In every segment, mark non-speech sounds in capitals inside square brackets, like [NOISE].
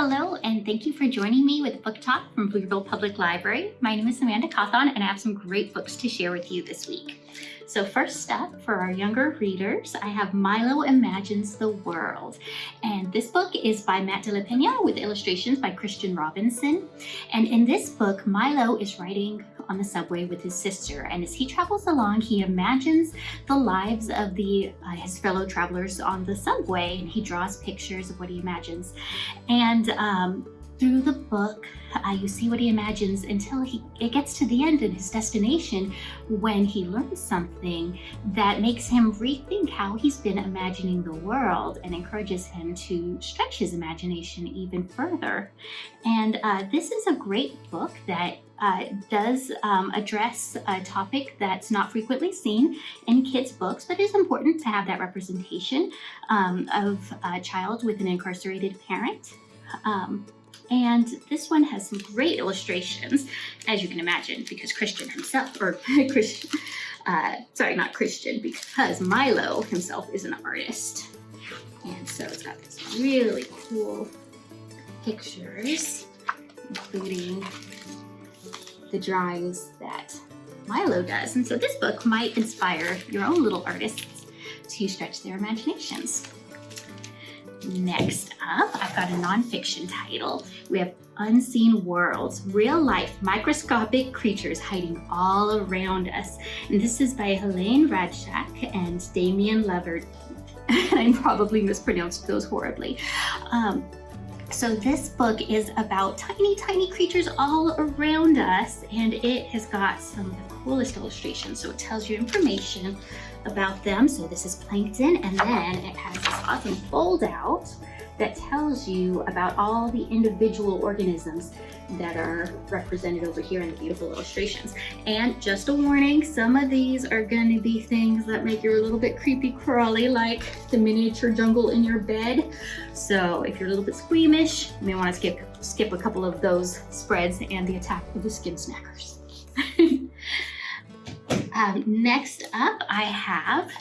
Hello, and thank you for joining me with Book Talk from Pflugerville Public Library. My name is Amanda Cawthon, and I have some great books to share with you this week. So first up, for our younger readers, I have Milo Imagines the World. And this book is by Matt de la Pena with illustrations by Christian Robinson. And in this book, Milo is writing on the subway with his sister. And as he travels along, he imagines the lives of the uh, his fellow travelers on the subway. And he draws pictures of what he imagines. And um, through the book, uh, you see what he imagines until he it gets to the end of his destination when he learns something that makes him rethink how he's been imagining the world and encourages him to stretch his imagination even further. And uh, this is a great book that uh, does um, address a topic that's not frequently seen in kids' books, but it's important to have that representation um, of a child with an incarcerated parent. Um, and this one has some great illustrations, as you can imagine, because Christian himself, or [LAUGHS] Christian, uh, sorry, not Christian, because Milo himself is an artist. And so it's got these really cool pictures, including the drawings that Milo does. And so this book might inspire your own little artists to stretch their imaginations. Next up, I've got a nonfiction title. We have Unseen Worlds, Real Life Microscopic Creatures Hiding All Around Us. And this is by Helene Rajcak and Damien Levert. [LAUGHS] I probably mispronounced those horribly. Um, so this book is about tiny, tiny creatures all around us, and it has got some coolest illustrations. So it tells you information about them. So this is plankton, and then it has this awesome fold out that tells you about all the individual organisms that are represented over here in the beautiful illustrations. And just a warning, some of these are going to be things that make you a little bit creepy crawly, like the miniature jungle in your bed. So if you're a little bit squeamish, you may want to skip, skip a couple of those spreads and the attack of the skin snackers. Um, next up, I have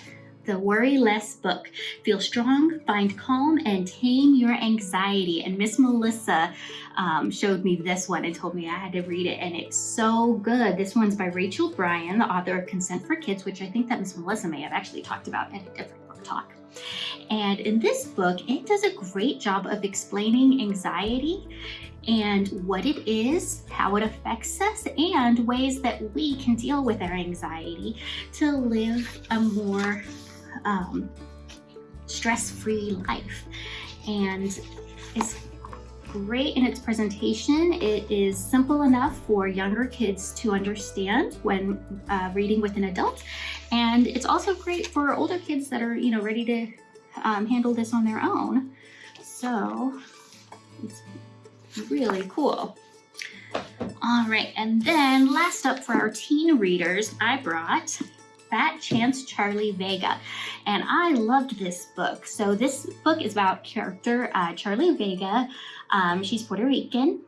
the Worry Less book. Feel strong, find calm, and tame your anxiety. And Miss Melissa um, showed me this one and told me I had to read it, and it's so good. This one's by Rachel Brian, the author of Consent for Kids, which I think that Miss Melissa may have actually talked about at a different talk. And in this book, it does a great job of explaining anxiety and what it is, how it affects us, and ways that we can deal with our anxiety to live a more um, stress-free life. And it's great in its presentation. It is simple enough for younger kids to understand when uh, reading with an adult. And it's also great for older kids that are, you know, ready to um, handle this on their own. So it's really cool. All right, and then last up for our teen readers, I brought Fat Chance Charlie Vega. And I loved this book. So this book is about character uh, Charlie Vega. Um, she's Puerto Rican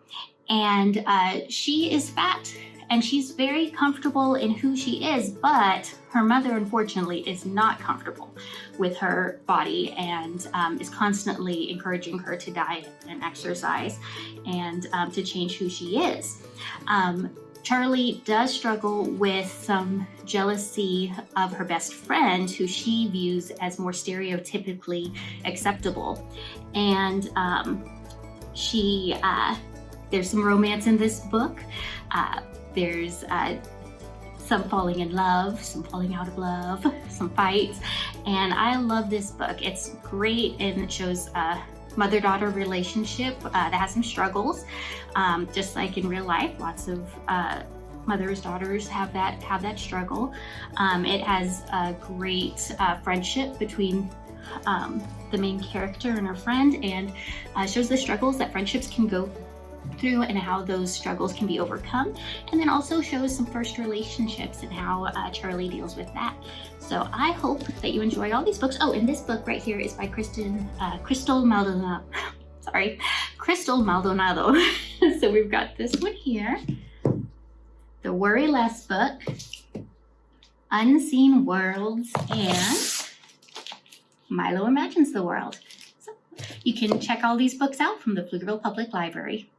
and uh, she is fat and she's very comfortable in who she is, but her mother, unfortunately, is not comfortable with her body and um, is constantly encouraging her to diet and exercise and um, to change who she is. Um, Charlie does struggle with some jealousy of her best friend who she views as more stereotypically acceptable. And um, she, uh, there's some romance in this book. Uh, there's uh, some falling in love, some falling out of love, some fights. And I love this book. It's great and it shows a mother-daughter relationship uh, that has some struggles. Um, just like in real life, lots of uh, mothers, daughters have that have that struggle. Um, it has a great uh, friendship between um, the main character and her friend and uh, shows the struggles that friendships can go through and how those struggles can be overcome and then also shows some first relationships and how uh, Charlie deals with that. So I hope that you enjoy all these books. Oh, and this book right here is by Kristen, uh, Crystal Maldonado. [LAUGHS] Sorry, Crystal Maldonado. [LAUGHS] so we've got this one here, The Worry Less book, Unseen Worlds, and Milo Imagines the World. So You can check all these books out from the Pflugerville Public Library.